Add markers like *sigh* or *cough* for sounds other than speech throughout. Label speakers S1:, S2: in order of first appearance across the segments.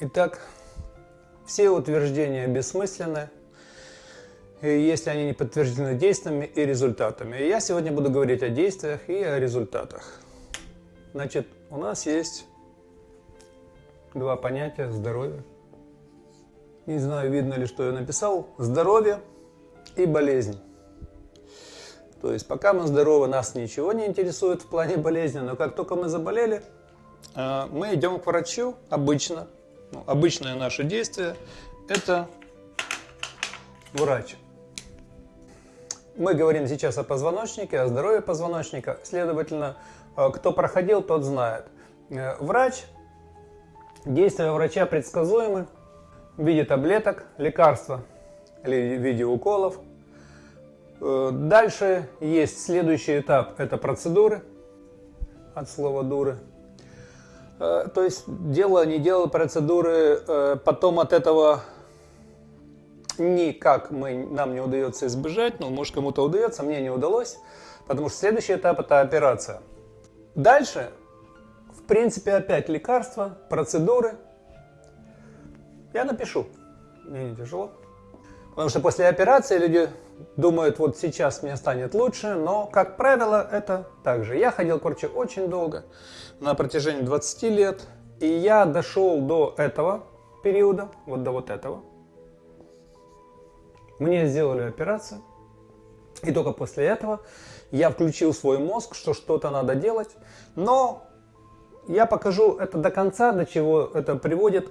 S1: Итак, все утверждения бессмысленны, если они не подтверждены действиями и результатами. И я сегодня буду говорить о действиях и о результатах. Значит, у нас есть два понятия здоровье. Не знаю, видно ли, что я написал. Здоровье и болезнь. То есть, пока мы здоровы, нас ничего не интересует в плане болезни, но как только мы заболели, э, мы идем к врачу обычно. Ну, обычное наше действие – это врач. Мы говорим сейчас о позвоночнике, о здоровье позвоночника. Следовательно, э, кто проходил, тот знает. Э, врач, действия врача предсказуемы в виде таблеток, лекарства или в виде уколов. Э, дальше есть следующий этап, это процедуры, от слова дуры. То есть дело не делал процедуры, потом от этого никак мы, нам не удается избежать, но может кому-то удается, мне не удалось, потому что следующий этап это операция. Дальше, в принципе, опять лекарства, процедуры. Я напишу, мне не тяжело. Потому что после операции люди думают, вот сейчас мне станет лучше, но, как правило, это так же. Я ходил к врачу очень долго, на протяжении 20 лет, и я дошел до этого периода, вот до вот этого, мне сделали операцию, и только после этого я включил свой мозг, что что-то надо делать. Но я покажу это до конца, до чего это приводит.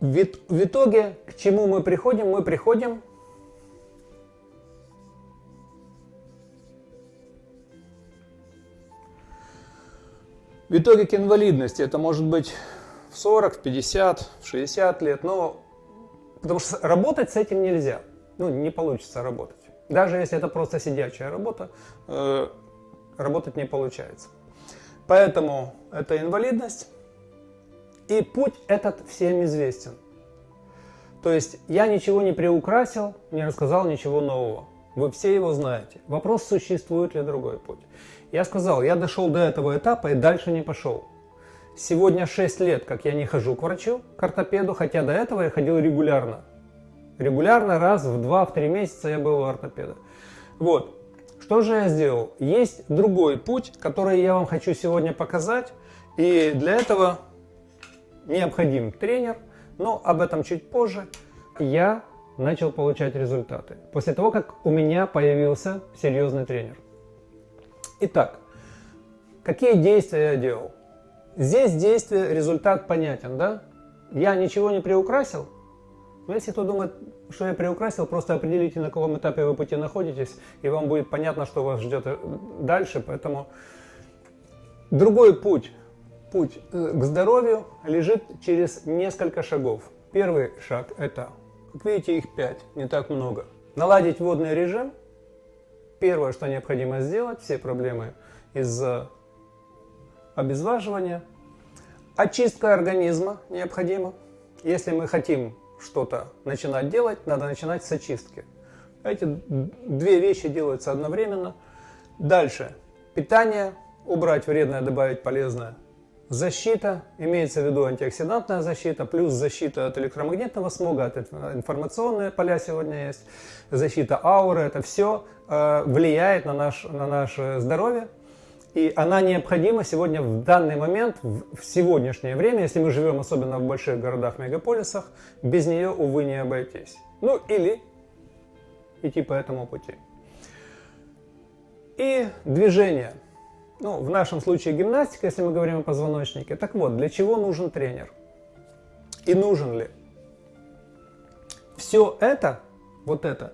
S1: В итоге, к чему мы приходим? Мы приходим В итоге к инвалидности это может быть в 40, в 50, в 60 лет, но потому что работать с этим нельзя ну, не получится работать. Даже если это просто сидячая работа, э, работать не получается. Поэтому это инвалидность. И путь этот всем известен. То есть я ничего не приукрасил, не рассказал ничего нового. Вы все его знаете. Вопрос, существует ли другой путь. Я сказал, я дошел до этого этапа и дальше не пошел. Сегодня 6 лет, как я не хожу к врачу, к ортопеду, хотя до этого я ходил регулярно. Регулярно, раз в 2-3 месяца я был у ортопеда. Вот. Что же я сделал? Есть другой путь, который я вам хочу сегодня показать. И для этого необходим тренер, но об этом чуть позже. Я начал получать результаты. После того, как у меня появился серьезный тренер. Итак, какие действия я делал? Здесь действие, результат понятен, да? Я ничего не приукрасил, но если кто думает, что я приукрасил, просто определите, на каком этапе вы пути находитесь, и вам будет понятно, что вас ждет э, дальше. Поэтому другой путь, путь э, к здоровью лежит через несколько шагов. Первый шаг – это, как видите, их пять, не так много. Наладить водный режим. Первое, что необходимо сделать, все проблемы из-за обезваживания. Очистка организма необходима. Если мы хотим что-то начинать делать, надо начинать с очистки. Эти две вещи делаются одновременно. Дальше. Питание. Убрать вредное, добавить полезное. Защита. Имеется в виду антиоксидантная защита, плюс защита от электромагнитного смога, от информационные поля сегодня есть. Защита ауры. Это все э, влияет на, наш, на наше здоровье. И она необходима сегодня в данный момент, в сегодняшнее время, если мы живем особенно в больших городах, мегаполисах, без нее, увы, не обойтись. Ну или идти по этому пути. И движение. Ну, в нашем случае гимнастика, если мы говорим о позвоночнике. Так вот, для чего нужен тренер? И нужен ли? Все это, вот это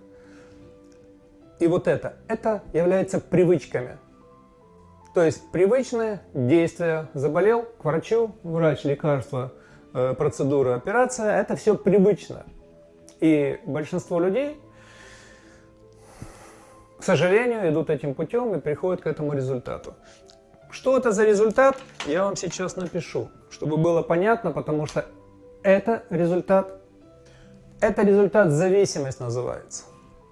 S1: и вот это, это является привычками. То есть привычное действие, заболел, к врачу, врач, лекарство, э, процедура, операция, это все привычно. И большинство людей, к сожалению, идут этим путем и приходят к этому результату. Что это за результат, я вам сейчас напишу, чтобы было понятно, потому что это результат, это результат зависимость называется.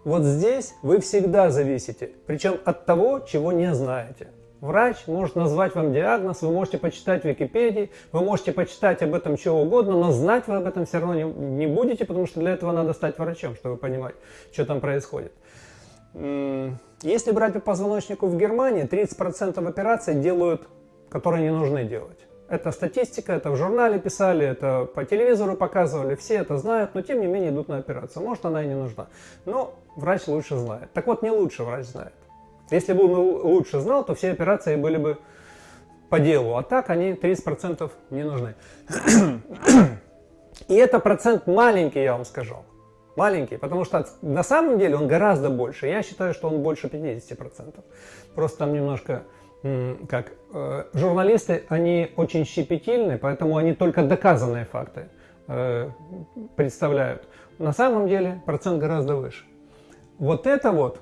S1: Вот здесь вы всегда зависите, причем от того, чего не знаете. Врач может назвать вам диагноз, вы можете почитать в Википедии, вы можете почитать об этом что угодно, но знать вы об этом все равно не, не будете, потому что для этого надо стать врачом, чтобы понимать, что там происходит. Если брать по позвоночнику в Германии, 30% операций делают, которые не нужны делать. Это статистика, это в журнале писали, это по телевизору показывали, все это знают, но тем не менее идут на операцию. Может она и не нужна, но врач лучше знает. Так вот, не лучше врач знает. Если бы он лучше знал, то все операции были бы по делу, а так они 30% не нужны. *clears throat* И это процент маленький, я вам скажу. Маленький, потому что на самом деле он гораздо больше. Я считаю, что он больше 50%. Просто там немножко, как э, журналисты, они очень щепетильны, поэтому они только доказанные факты э, представляют. На самом деле процент гораздо выше. Вот это вот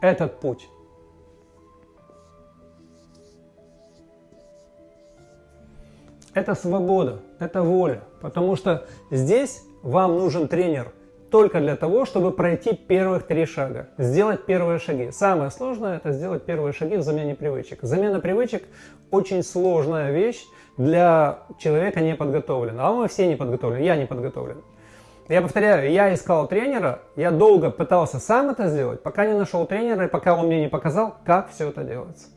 S1: этот путь. Это свобода, это воля, потому что здесь вам нужен тренер только для того, чтобы пройти первых три шага, сделать первые шаги. Самое сложное это сделать первые шаги в замене привычек. Замена привычек очень сложная вещь для человека не подготовленного. А мы все не подготовлены, я не подготовлен. Я повторяю, я искал тренера, я долго пытался сам это сделать, пока не нашел тренера и пока он мне не показал, как все это делается.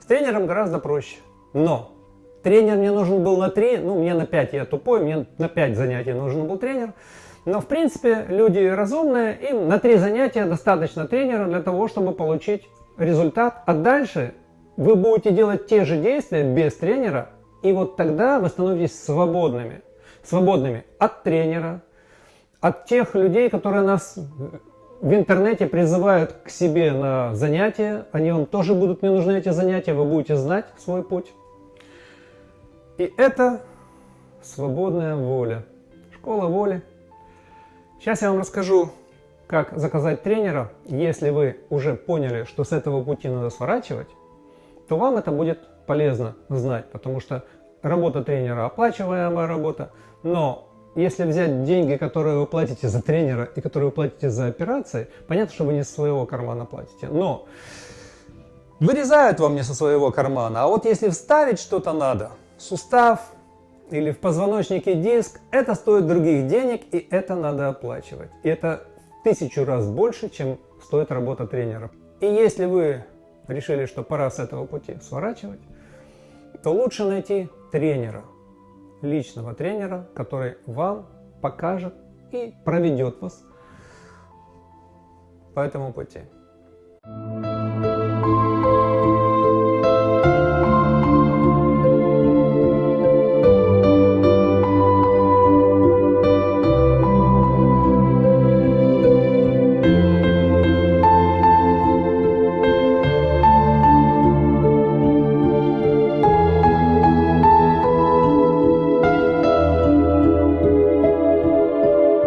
S1: С тренером гораздо проще, но тренер мне нужен был на 3, ну мне на 5, я тупой, мне на 5 занятий нужен был тренер. Но в принципе люди разумные, им на 3 занятия достаточно тренера для того, чтобы получить результат. А дальше вы будете делать те же действия без тренера, и вот тогда вы становитесь свободными свободными от тренера, от тех людей, которые нас в интернете призывают к себе на занятия. Они вам тоже будут не нужны, эти занятия, вы будете знать свой путь. И это свободная воля. Школа воли. Сейчас я вам расскажу, как заказать тренера. Если вы уже поняли, что с этого пути надо сворачивать, то вам это будет полезно знать, потому что работа тренера оплачиваемая работа, но если взять деньги, которые вы платите за тренера и которые вы платите за операции, понятно, что вы не со своего кармана платите, но вырезают вам не со своего кармана. А вот если вставить что-то надо, сустав или в позвоночнике диск, это стоит других денег и это надо оплачивать. И это тысячу раз больше, чем стоит работа тренера. И если вы решили, что пора с этого пути сворачивать, то лучше найти тренера, личного тренера, который вам покажет и проведет вас по этому пути. Thank you.